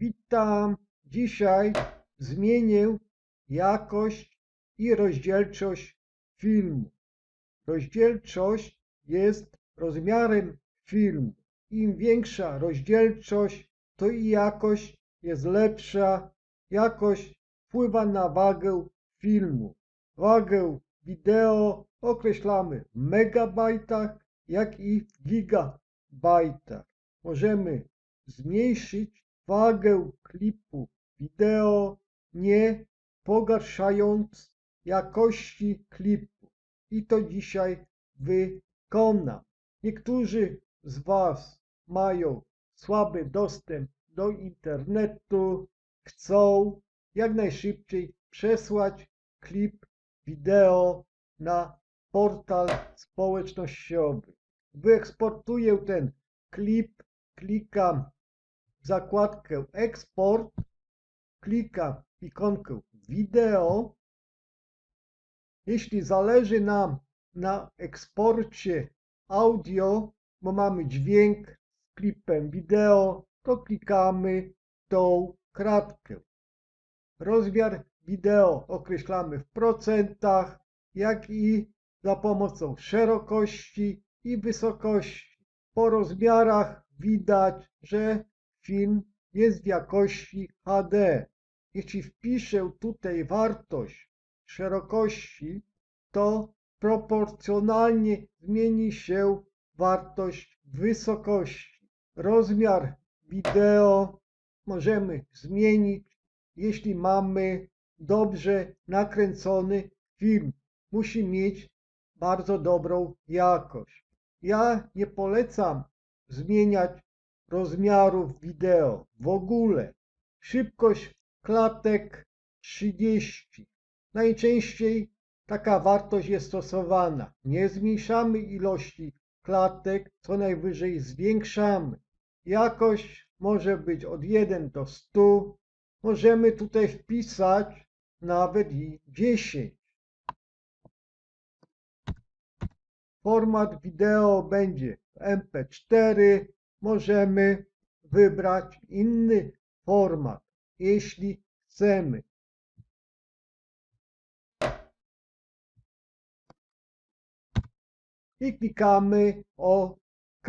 Witam. Dzisiaj zmienię jakość i rozdzielczość filmu. Rozdzielczość jest rozmiarem filmu. Im większa rozdzielczość, to i jakość jest lepsza. Jakość wpływa na wagę filmu. Wagę wideo określamy w megabajtach, jak i w gigabajtach. Możemy zmniejszyć wagę klipu wideo, nie pogarszając jakości klipu. I to dzisiaj wykonam. Niektórzy z Was mają słaby dostęp do internetu, chcą jak najszybciej przesłać klip wideo na portal społecznościowy. Wyeksportuję ten klip, klikam zakładkę eksport, klikam w ikonkę wideo. Jeśli zależy nam na eksporcie audio, bo mamy dźwięk z klipem wideo, to klikamy tą kratkę. Rozmiar wideo określamy w procentach, jak i za pomocą szerokości i wysokości. Po rozmiarach widać, że film jest w jakości HD. Jeśli wpiszę tutaj wartość szerokości, to proporcjonalnie zmieni się wartość wysokości. Rozmiar wideo możemy zmienić, jeśli mamy dobrze nakręcony film. Musi mieć bardzo dobrą jakość. Ja nie polecam zmieniać rozmiarów wideo w ogóle. Szybkość klatek 30. Najczęściej taka wartość jest stosowana. Nie zmniejszamy ilości klatek, co najwyżej zwiększamy. Jakość może być od 1 do 100. Możemy tutaj wpisać nawet i 10. Format wideo będzie MP4. Możemy wybrać inny format, jeśli chcemy. I klikamy OK.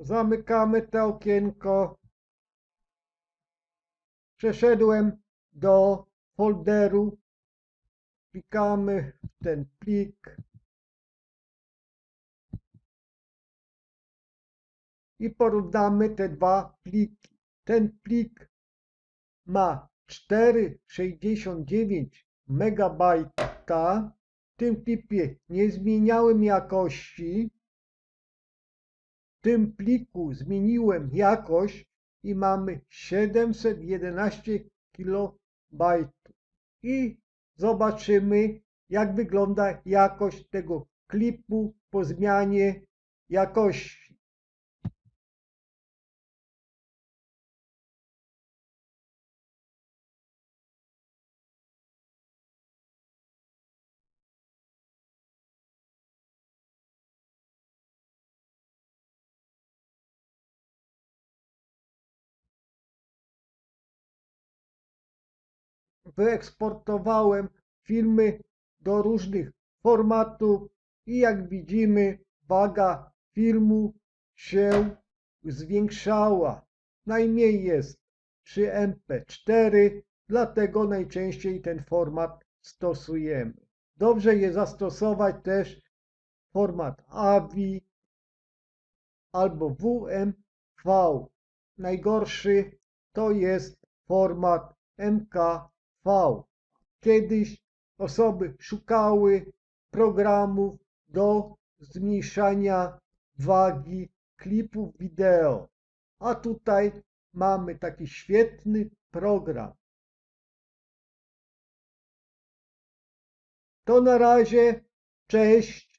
Zamykamy to okienko. Przeszedłem do folderu. Klikamy w ten plik. I porównamy te dwa pliki. Ten plik ma 4,69 MB. W tym klipie nie zmieniałem jakości. W tym pliku zmieniłem jakość i mamy 711 KB. I zobaczymy, jak wygląda jakość tego klipu po zmianie jakości. Wyeksportowałem filmy do różnych formatów i jak widzimy waga filmu się zwiększała. Najmniej jest przy MP4, dlatego najczęściej ten format stosujemy. Dobrze jest zastosować też format AVI albo WMV. Najgorszy to jest format MK V. Kiedyś osoby szukały programów do zmniejszania wagi klipów wideo, a tutaj mamy taki świetny program. To na razie, cześć.